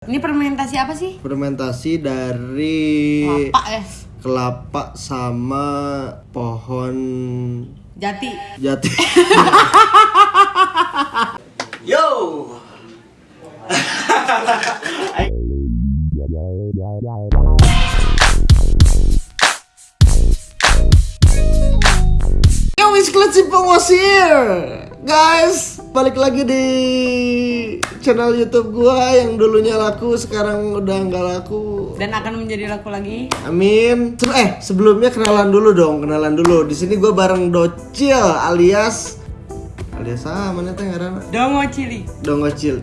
Ini fermentasi apa sih? fermentasi dari Kelapa ya. kelapa sama pohon Jati. jati. Yo. Yo, eksklusif pengusir, guys. Balik lagi di channel YouTube gua yang dulunya laku, sekarang udah nggak laku. Dan akan menjadi laku lagi. Amin. Eh, sebelumnya kenalan dulu dong, kenalan dulu. Di sini gua bareng Docil alias alias ah mana teh ngaranna? Dongo Cili. Dongocil.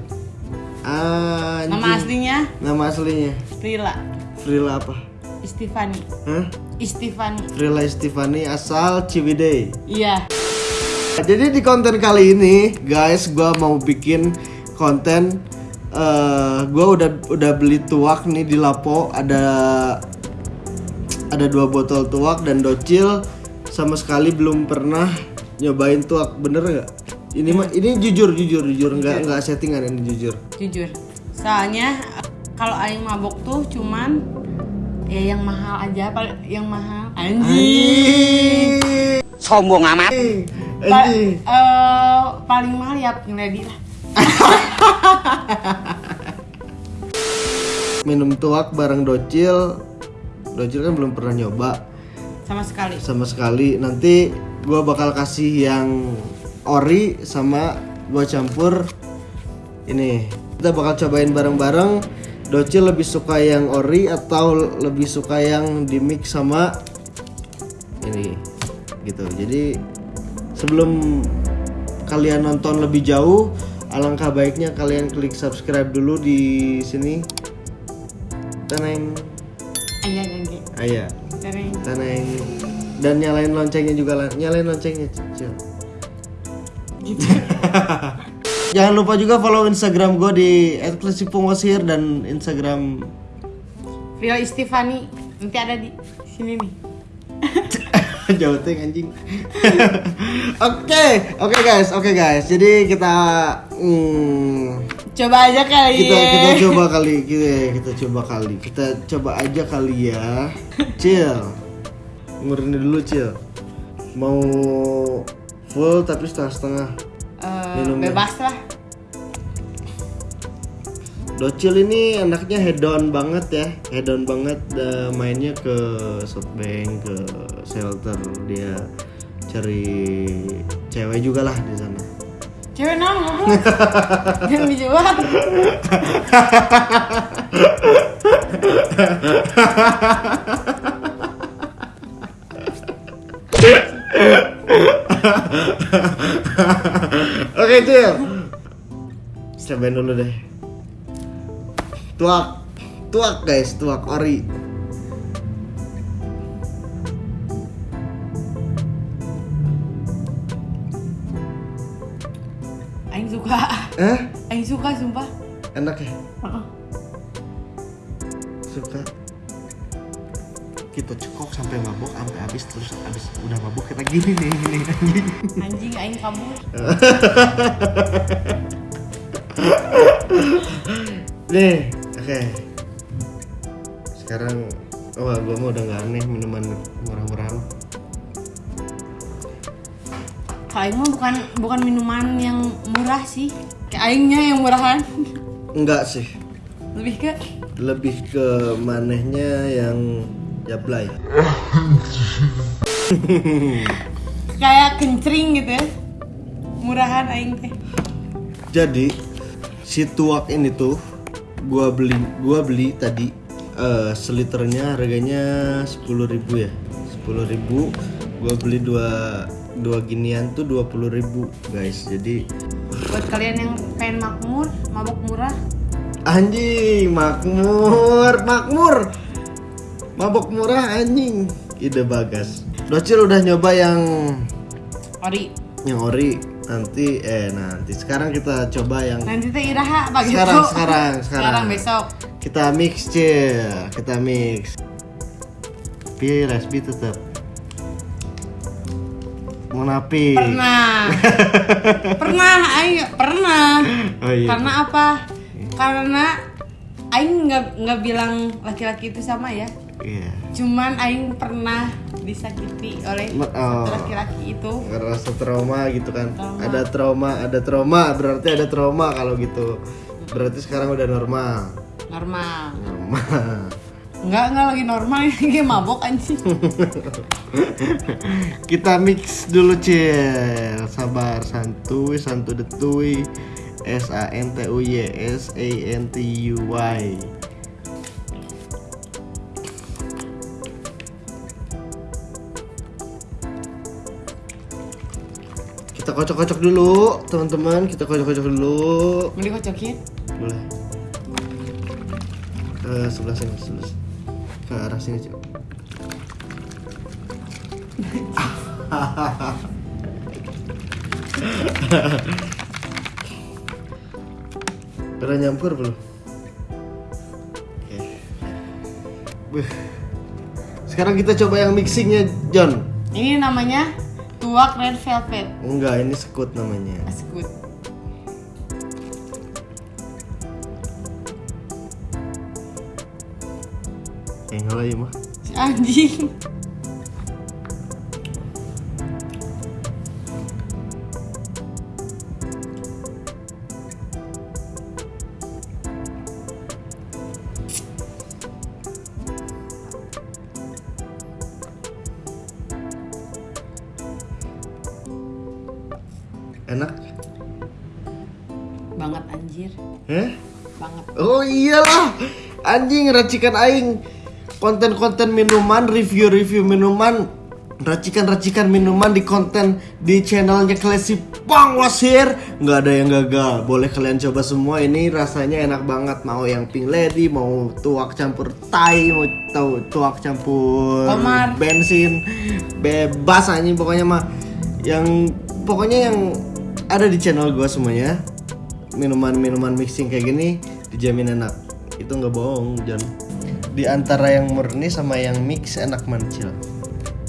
Ah, Nama aslinya Nama aslinya Frila Frila apa? Istifani. Hah? Istifani. Frila Istifani asal Ciwidey. Iya. Jadi di konten kali ini, guys, gua mau bikin konten eh gua udah udah beli tuak nih di Lapo, ada ada dua botol tuak dan docil sama sekali belum pernah nyobain tuak, bener nggak? Ini mah ini jujur jujur jujur nggak nggak settingan ini jujur. Jujur. Soalnya kalau aing mabok tuh cuman ya yang mahal aja, yang mahal. Anjing. Sombong amat. Pa- eh, paling mahal ya ngeledi lah. Minum tuak bareng docil. Docil kan belum pernah nyoba. Sama sekali. sama sekali nanti gua bakal kasih yang ori sama gua campur ini kita bakal cobain bareng-bareng Docil lebih suka yang ori atau lebih suka yang dimix sama ini gitu jadi sebelum kalian nonton lebih jauh alangkah baiknya kalian klik subscribe dulu di sini teneng Ayah jangan ayah Tereng. Taneng dan nyalain loncengnya juga lah. nyalain loncengnya Cil. Gitu. jangan lupa juga follow instagram gue di @klasipungosir dan instagram Frila Istifani nanti ada di sini nih. jauh teng anjing. Oke oke guys oke guys. Jadi kita hmm, Coba aja kali kita ya. kita coba kali kita kita coba kali. Kita coba aja kali ya. Cil ngurin dulu cil mau full tapi setengah setengah minumnya. bebas lah. Docil ini anaknya hedon banget ya, hedon banget eh, mainnya ke softbank, ke shelter dia cari cewek juga lah di sana. Cewek goblok? Yang dijual. Oke Cil, cobain dulu deh. Tuak, tuak guys, tuak ori. Aing suka. Eh, Aing suka sumpah. enak ya? Heeh. Suka. Kita cekok sampai mabuk, sampai habis terus habis udah mabuk kita gini nih, gini anjing. Anjing aing kabur. Nih, oke. Sekarang, wah gua mah udah nggak aneh minuman murah-murahan. Kalau aing mah bukan bukan minuman yang murah sih. Kayak aingnya yang murahan. Enggak sih, Lebih ke lebih ke manehnya yang jablay. kayak kencring gitu ya. Murahan aing teh. Jadi si tuak ini tuh gua beli gua beli tadi eh, seliternya harganya 10.000 ya. 10.000 gua beli dua dua ginian tuh 20.000 guys. Jadi Buat kalian yang pengen makmur, mabok murah, Anjing, makmur, makmur. Mabok murah anjing. Ide bagas. Docil udah nyoba yang ori. yang ori nanti eh nanti sekarang kita coba yang Nanti teh iraha pagi sekarang tuh. sekarang sekarang. Sekarang besok. Kita mix cil, kita mix. Tapi respi tetap. Munafi. Pernah. pernah, ayo pernah. Oh iya. Karena apa? Karena Aing nggak nggak bilang laki-laki itu sama ya. Iya. Cuman Aing pernah disakiti oleh satu oh. laki-laki itu. ngerasa trauma gitu kan Trauma. ada trauma ada trauma berarti ada trauma kalau gitu berarti sekarang udah normal Normal. normal Enggak, enggak lagi normal ini mabok anjing. kita mix dulu cil sabar santuy santu detui S A N T U Y S A N T U Y kocok-kocok dulu teman-teman. Kita kocok-kocok dulu. Mau dikocokin? boleh. Ke sebelah sini sebelah sini. ke arah sini cik udah nyampur belum? Oke. Sekarang kita coba yang mixingnya John. Ini namanya tuak red velvet. enggak ini sekut namanya eh enggak lah ya mah Si anjing. Anjir. eh Banget. Oh iyalah. Anjing racikan aing. Konten-konten minuman Review-review minuman Racikan-racikan minuman di konten Di channelnya Classy Bang Wasir. Nggak ada yang gagal. Boleh kalian coba semua. Ini rasanya enak banget. Mau yang pink lady Mau tuak campur tai Mau tahu tuak campur Omar. Bensin. Bebas anjing. Pokoknya mah Yang Pokoknya yang Ada di channel gua semuanya minuman-minuman mixing kayak gini dijamin enak itu nggak bohong John di antara yang murni sama yang mix enak mancil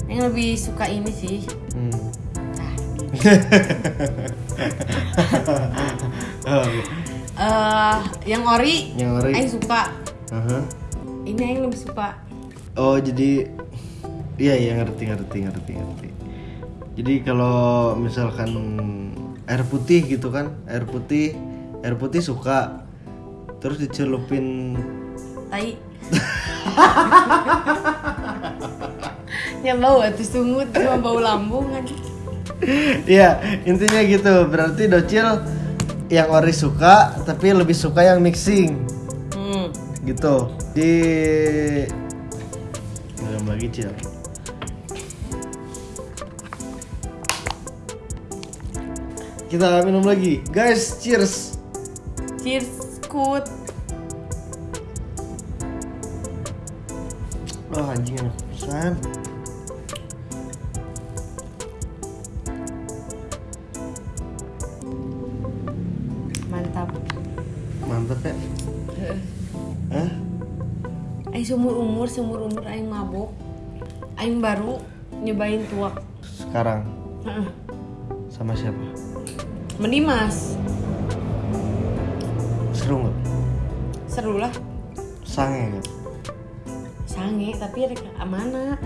Yang lebih suka ini sih. hmm. Eh, yang ori, yang ori Aing suka. Aha. Ini Aing lebih suka. oh jadi iya iya ngerti ngerti ngerti ngerti jadi kalau misalkan air putih gitu kan air putih air putih suka terus dicelupin Tai. yang bau atuh sungut cuma bau lambung kan. Iya, intinya gitu. Berarti docil yang ori suka, tapi lebih suka yang mixing. Hmm. Gitu. Di Minum lagi, Cil. Kita minum lagi. Guys, cheers. Cheers, kut. Oh, anjing enak pisan. Mantap. Mantap ya. Hah? Aing seumur umur, seumur umur Aing mabok. Aing baru nyobain tuak. Sekarang Heeh. sama siapa? Mendimas. Seru nggak? Seru lah. Sange nggak? Sange, tapi rek amana.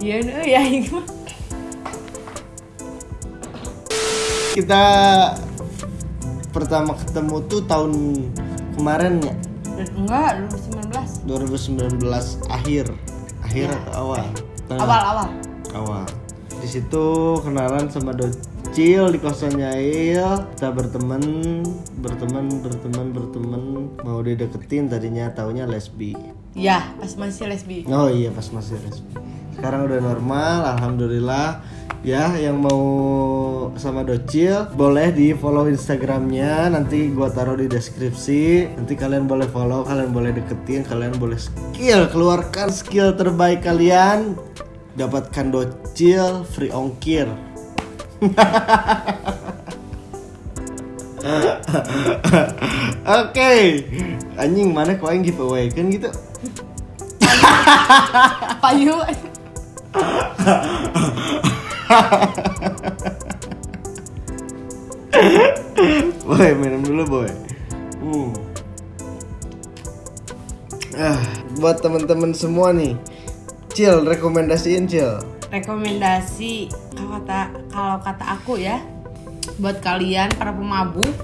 Sian aing mah. Kita pertama ketemu tuh tahun kemarin ya Enggak, 2019. 2019 akhir akhir Ya. atau awal Tengah. Awal-awal. awal di situ kenalan sama Docil di kosannya Il kita berteman berteman berteman berteman. Mau dideketin tadinya taunya lesbi. Ya, pas masih lesbi. oh iya pas masih lesbi. Sekarang udah normal alhamdulillah. Ya yang mau sama Docil boleh di follow instagramnya. Nanti gua taruh di deskripsi. Nanti kalian boleh follow kalian boleh deketin kalian boleh skill keluarkan skill terbaik kalian. Dapatkan Docil free ongkir Oke, anjing mana kau yang giveaway kan gitu? Payu. boy minum dulu boy hmm. ah buat teman-teman semua nih Cil rekomendasiin Cil Rekomendasi kata kalau kata aku ya buat kalian para pemabuk,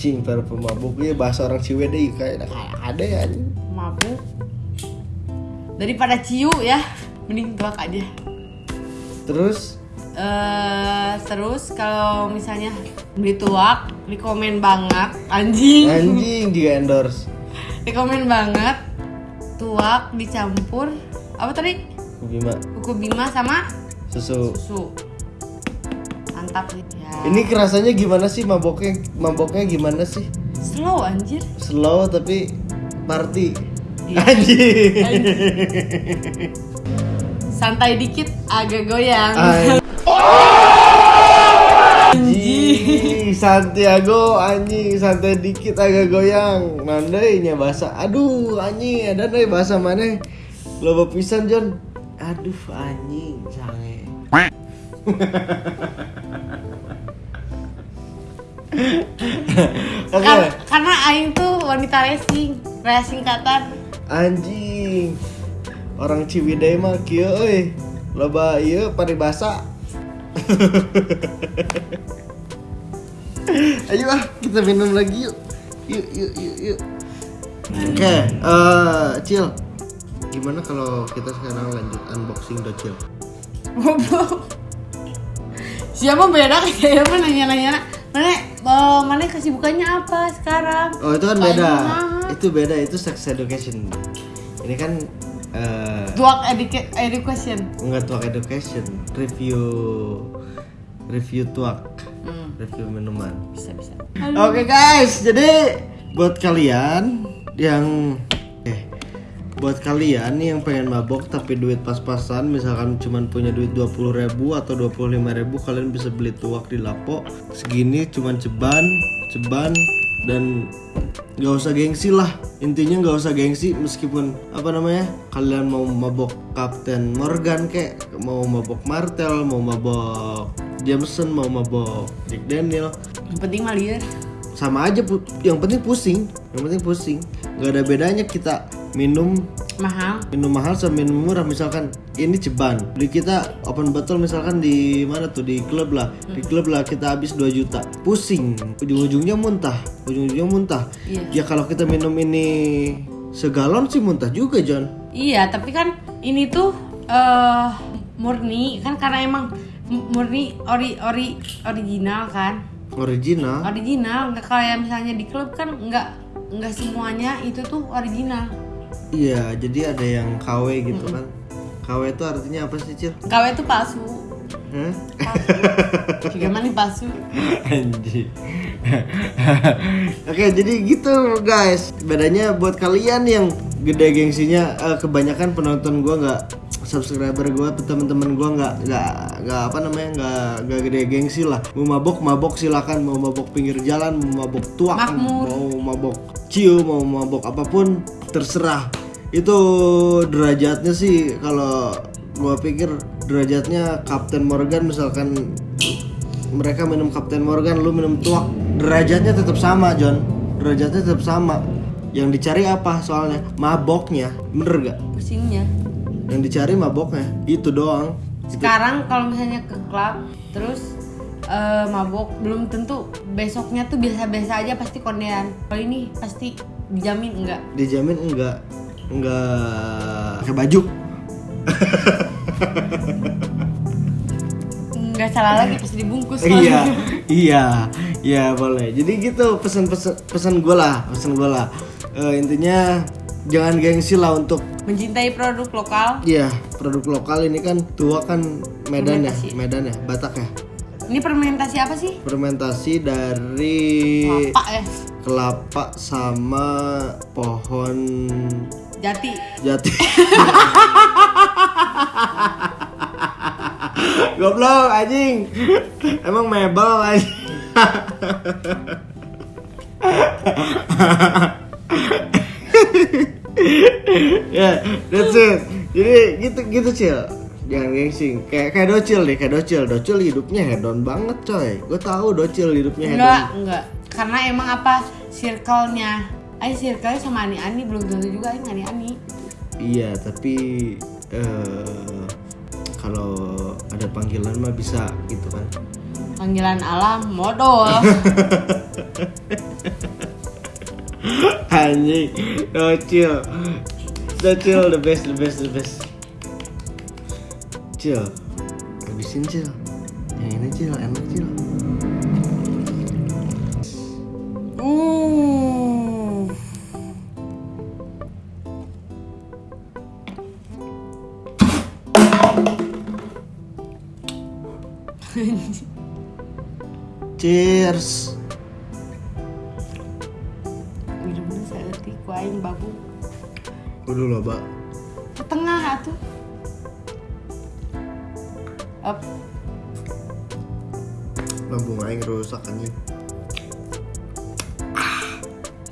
Cing para pemabuk ya bahasa orang Ciwidey kayak ada ya mabuk daripada ciu ya, mending tuak aja. terus eh terus kalau misalnya beli tuak, rekomen banget anjing. anjing juga endorse rekomen banget tuak dicampur apa tadi? Bima Kuku bima sama susu susu. Mantap. Ya. ini kerasanya gimana sih? Maboknya maboknya gimana sih? Slow anjir. slow tapi party. Iya. anjing. Santai dikit agak goyang. Anjing. Santiago anjing. Santai dikit agak goyang. Nandainya bahasa. Aduh anjing. Ada nih bahasa mana? Loba pisan John. Aduh anjing. Sange Oke Kar- karena aing tuh wanita racing, racing singkatan. anjing Orang Ciwidey mah kieu euy Loba ieu paribasa Ayo ah, kita minum lagi yuk. Yuk, yuk, yuk, yuk. Oke, eh, Cil. Gimana kalau kita sekarang lanjut unboxing Docil? Goblok. Siapa beda kayak apa nanya-nanya mana oh, mana kesibukannya apa sekarang? Oh, itu kan Paling beda. mahal. Itu beda, itu sex education. Ini kan eh Tuak educa- education. enggak tuak education, review review tuak, Hmm, review minuman. bisa bisa. Oke guys, jadi buat kalian yang buat kalian nih yang pengen mabok tapi duit pas-pasan misalkan cuman punya duit 20.000 ribu atau 25.000 ribu kalian bisa beli tuak di lapo. Segini cuman ceban ceban dan nggak usah gengsi lah. Intinya nggak usah gengsi meskipun apa namanya kalian mau mabok Captain Morgan kek mau mabok Martel mau mabok Jameson mau mabok Jack Daniel. Yang penting mah liar. sama aja yang penting pusing yang penting pusing. Nggak ada bedanya kita minum Mahal. minum mahal sama minum murah. Misalkan ini ceban beli kita open bottle misalkan di mana tuh? Di klub lah. Di klub lah kita habis 2 juta. Pusing. Ujung-ujungnya muntah. Ujung-ujungnya muntah. Iya. ya kalau kita minum ini segalon sih muntah juga John. Iya, tapi kan ini tuh eh murni. Kan karena emang murni ori ori original kan. original. Original. Nggak kayak misalnya di klub kan nggak nggak semuanya itu tuh original. Iya jadi ada yang KW gitu kan KW itu artinya apa sih Cil? KW itu palsu. Hah? Palsu. Juga mana palsu? Anjir. Oke, jadi gitu guys. Bedanya buat kalian yang gede gengsinya eh, kebanyakan penonton gua nggak subscriber gua teman-teman gua nggak nggak nggak apa namanya nggak nggak gede gengsi lah mau mabok mabok silakan mau mabok pinggir jalan mau mabok tuak mau mabok ciu mau mabok apa pun terserah. Itu derajatnya sih kalau gua pikir derajatnya Captain Morgan misalkan mereka minum Captain Morgan lu minum tuak derajatnya tetap sama John. Derajatnya tetap sama. Yang dicari apa soalnya? Maboknya bener gak Pusingnya. yang dicari maboknya itu doang. Sekarang kalau misalnya ke klub terus eh, mabok belum tentu besoknya tuh biasa-biasa aja pasti kondean. Kalau ini pasti dijamin enggak. dijamin enggak enggak pakai baju Enggak salah lagi pasti dibungkus. iya iya iya boleh jadi gitu pesan pesan pesan gue lah pesan gue lah Eh, intinya jangan gengsi lah untuk Mencintai produk lokal. Iya, produk lokal ini kan tua kan Medan ya. Medan ya, Batak ya. Ini fermentasi apa sih? Fermentasi dari Kelapa ya. Kelapa sama pohon Jati. jati. Goblok anjing. Emang mebel anjing. ya, that's it. Jadi gitu gitu cil. jangan gengsi kayak kayak docil deh kayak docil docil hidupnya hedon banget coy gue tahu docil hidupnya hedon Enggak, enggak. Karena emang apa circle-nya? Ay circle-nya sama Ani Ani belum tentu juga Aing Ani Ani. iya tapi eh kalau ada panggilan mah bisa gitu kan Panggilan alam modal. anjing docil docil the best the best the best cil habisin cil yang ini cil enak cil cheers Minumnya saya ngerti ku aing babu. mbak Ke tengah atuh. Up. lambung aing rusak anjing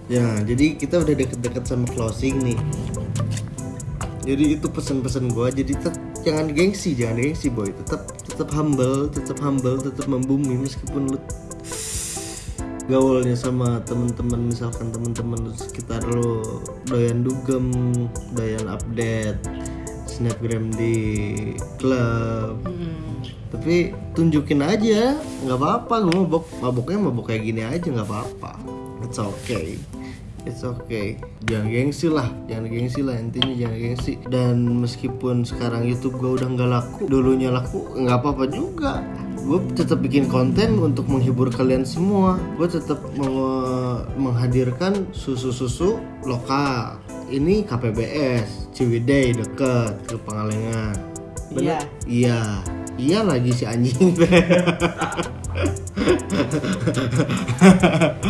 ya jadi kita udah deket-deket sama closing nih jadi itu pesan-pesan gua jadi tetap jangan gengsi jangan gengsi boy tetap tetap humble tetap humble tetap membumi meskipun lu gaulnya sama temen-temen misalkan temen-temen sekitar lo doyan dugem doyan update snapgram di klub tapi tunjukin aja nggak apa-apa gue mabok maboknya mabok kayak gini aja nggak apa-apa. It's okay. It's okay. Jangan gengsi lah jangan gengsi lah intinya jangan gengsi. Dan meskipun sekarang YouTube gue udah nggak laku dulunya laku nggak apa-apa juga gue tetap bikin konten untuk menghibur kalian semua gue tetap menghadirkan susu-susu lokal ini KPBS Ciwidey deket ke Pangalengan Bener? Iya. Iya lagi si anjing.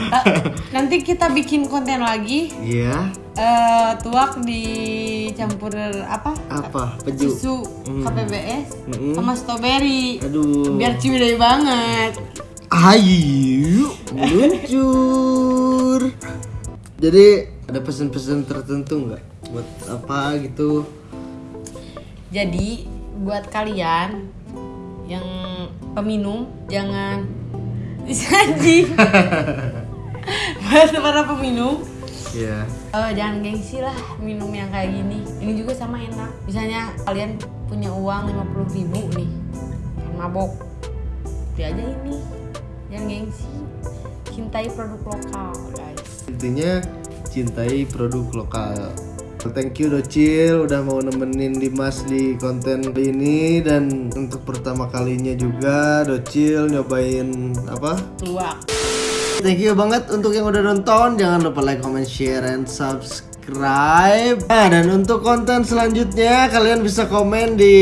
Eh, nanti kita bikin konten lagi. Iya. eh tuak dicampur apa? Apa? Peju. Susu KPBS Mm-mm. sama strawberry. Aduh. Biar ciwidey banget. Ayo meluncur. Jadi ada pesan-pesan tertentu nggak buat apa gitu? Jadi buat kalian yang peminum jangan anjing. buat para peminum Iya. eh, jangan gengsi lah minum yang kayak gini. Ini juga sama enak. Misalnya kalian punya uang 50.000 ribu nih, pengen mabok, beli aja ini. Jangan gengsi. Cintai produk lokal, guys. Intinya cintai produk lokal. Thank you Docil udah mau nemenin Dimas di konten kali ini dan untuk pertama kalinya juga Docil nyobain apa? Tuak. Thank you banget untuk yang udah nonton. Jangan lupa like, comment, share, and subscribe. Nah, dan untuk konten selanjutnya kalian bisa komen di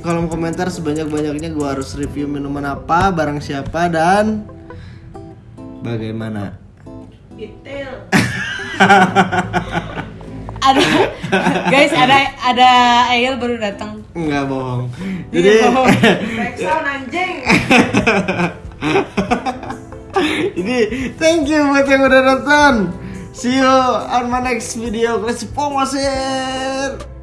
kolom komentar sebanyak-banyaknya gua harus review minuman apa, barang siapa dan bagaimana. Ada guys, ada ada Ail baru datang. Enggak bohong. Jadi Ini thank you buat yang udah nonton. See you on my next video. Kasih pomosin.